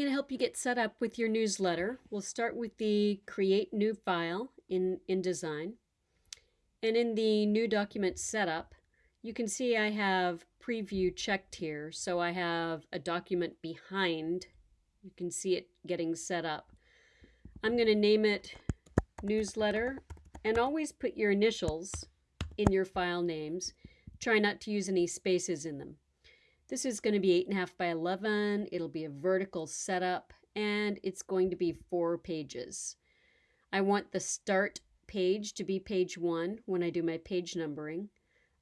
going to help you get set up with your newsletter. We'll start with the create new file in InDesign. And in the new document setup, you can see I have preview checked here. So I have a document behind. You can see it getting set up. I'm going to name it newsletter and always put your initials in your file names. Try not to use any spaces in them. This is going to be 8.5 by 11. It'll be a vertical setup and it's going to be four pages. I want the start page to be page one when I do my page numbering.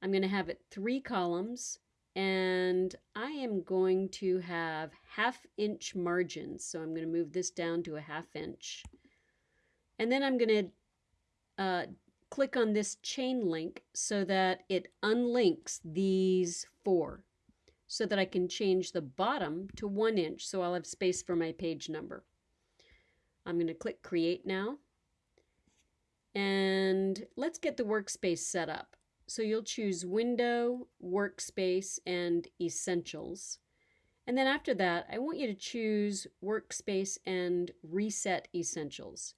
I'm going to have it three columns and I am going to have half inch margins. So I'm going to move this down to a half inch. And then I'm going to uh, click on this chain link so that it unlinks these four so that I can change the bottom to one inch so I'll have space for my page number. I'm going to click create now and let's get the workspace set up. So you'll choose window, workspace, and essentials. And then after that, I want you to choose workspace and reset essentials.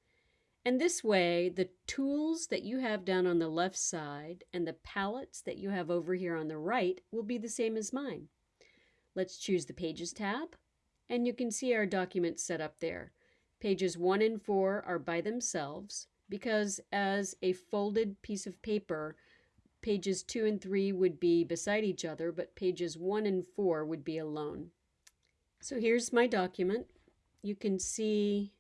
And this way, the tools that you have down on the left side and the palettes that you have over here on the right will be the same as mine. Let's choose the Pages tab, and you can see our documents set up there. Pages 1 and 4 are by themselves because as a folded piece of paper, pages 2 and 3 would be beside each other, but pages 1 and 4 would be alone. So here's my document. You can see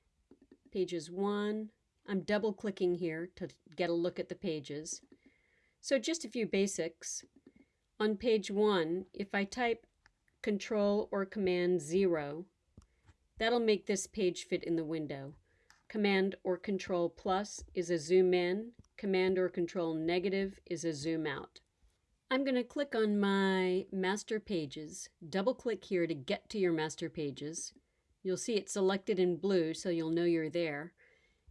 pages 1, I'm double clicking here to get a look at the pages. So just a few basics. On page 1, if I type Control or Command 0, that'll make this page fit in the window. Command or Control plus is a zoom in. Command or Control negative is a zoom out. I'm going to click on my master pages, double click here to get to your master pages. You'll see it selected in blue so you'll know you're there.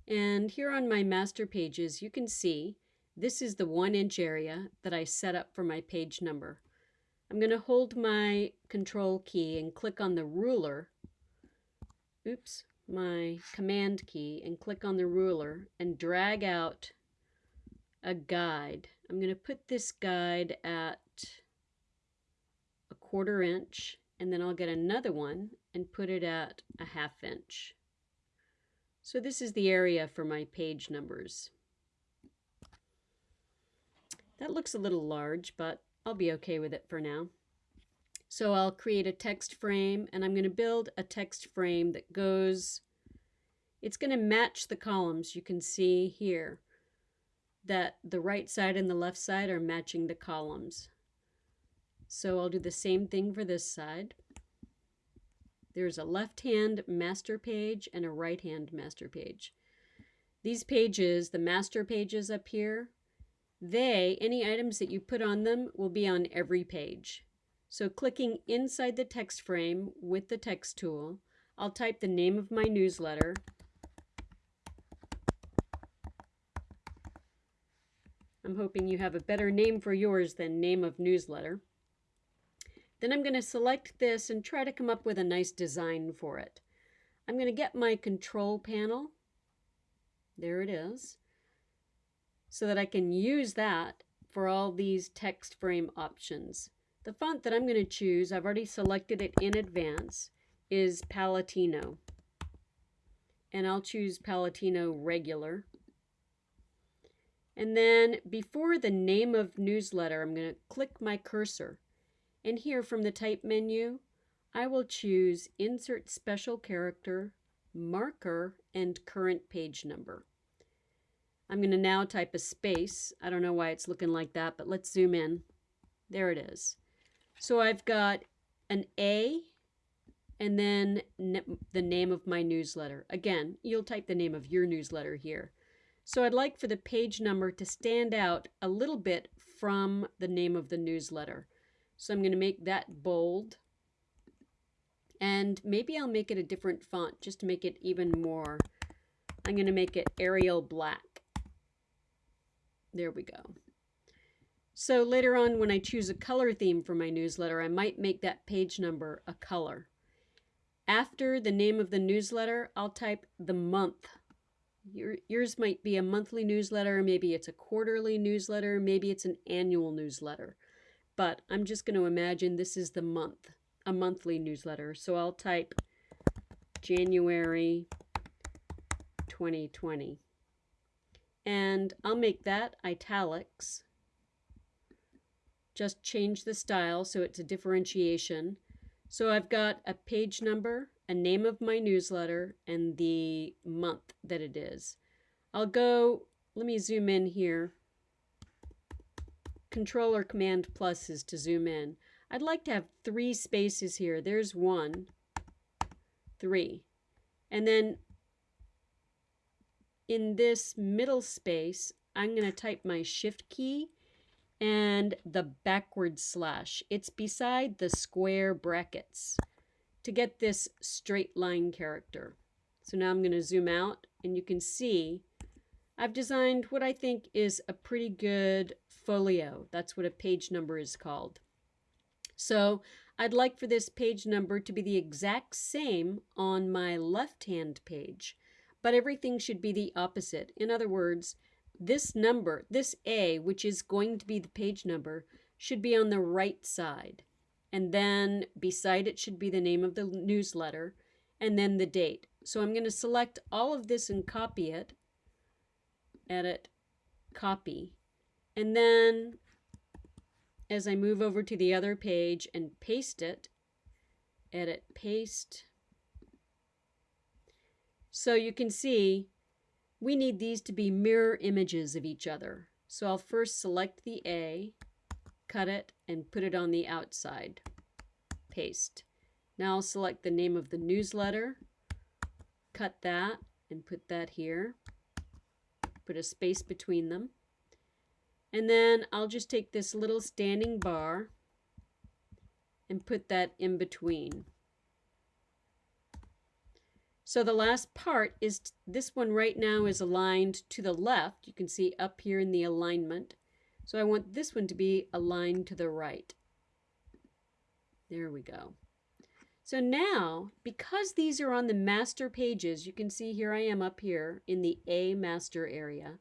And here on my master pages, you can see this is the one inch area that I set up for my page number. I'm going to hold my control key and click on the ruler, oops, my command key and click on the ruler and drag out a guide. I'm going to put this guide at a quarter inch and then I'll get another one and put it at a half inch. So this is the area for my page numbers. That looks a little large, but I'll be okay with it for now. So I'll create a text frame and I'm going to build a text frame that goes, it's going to match the columns you can see here that the right side and the left side are matching the columns. So I'll do the same thing for this side. There's a left-hand master page and a right-hand master page. These pages, the master pages up here, they, any items that you put on them will be on every page. So clicking inside the text frame with the text tool, I'll type the name of my newsletter. I'm hoping you have a better name for yours than name of newsletter. Then I'm going to select this and try to come up with a nice design for it. I'm going to get my control panel. There it is. So that I can use that for all these text frame options. The font that I'm going to choose, I've already selected it in advance, is Palatino. And I'll choose Palatino Regular. And then before the name of newsletter, I'm going to click my cursor and here from the type menu, I will choose Insert Special Character, Marker, and Current Page Number. I'm going to now type a space. I don't know why it's looking like that, but let's zoom in. There it is. So I've got an A and then the name of my newsletter. Again, you'll type the name of your newsletter here. So I'd like for the page number to stand out a little bit from the name of the newsletter. So I'm going to make that bold. And maybe I'll make it a different font just to make it even more. I'm going to make it Arial Black. There we go. So later on when I choose a color theme for my newsletter, I might make that page number a color. After the name of the newsletter, I'll type the month. Your, yours might be a monthly newsletter, maybe it's a quarterly newsletter, maybe it's an annual newsletter. But I'm just going to imagine this is the month, a monthly newsletter. So I'll type January 2020. And I'll make that italics. Just change the style so it's a differentiation. So I've got a page number, a name of my newsletter, and the month that it is. I'll go, let me zoom in here. Control or Command plus is to zoom in. I'd like to have three spaces here. There's one, three. And then in this middle space, I'm going to type my shift key and the backward slash. It's beside the square brackets to get this straight line character. So now I'm going to zoom out and you can see I've designed what I think is a pretty good folio. That's what a page number is called. So I'd like for this page number to be the exact same on my left-hand page, but everything should be the opposite. In other words, this number, this A, which is going to be the page number, should be on the right side. And then beside it should be the name of the newsletter and then the date. So I'm going to select all of this and copy it, edit, copy. And then as I move over to the other page and paste it, edit, paste. So you can see we need these to be mirror images of each other. So I'll first select the A, cut it, and put it on the outside. Paste. Now I'll select the name of the newsletter, cut that, and put that here. Put a space between them. And then I'll just take this little standing bar and put that in between. So the last part is this one right now is aligned to the left. You can see up here in the alignment. So I want this one to be aligned to the right. There we go. So now, because these are on the master pages, you can see here I am up here in the A master area.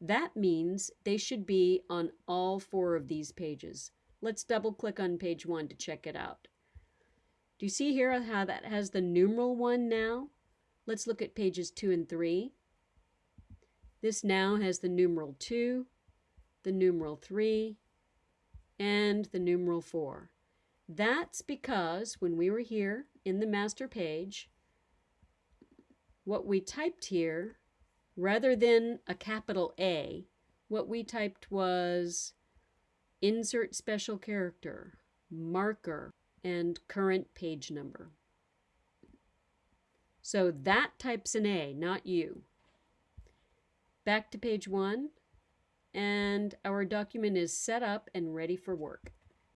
That means they should be on all four of these pages. Let's double click on page one to check it out. Do you see here how that has the numeral one now? Let's look at pages 2 and 3. This now has the numeral 2, the numeral 3, and the numeral 4. That's because when we were here in the master page, what we typed here, rather than a capital A, what we typed was insert special character, marker, and current page number. So that types an A, not you. Back to page one, and our document is set up and ready for work.